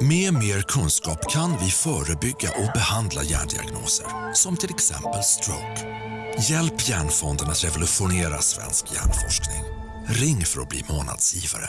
Med mer kunskap kan vi förebygga och behandla hjärndiagnoser, som till exempel stroke. Hjälp Hjärnfonden att revolutionera svensk hjärnforskning. Ring för att bli månadsgivare.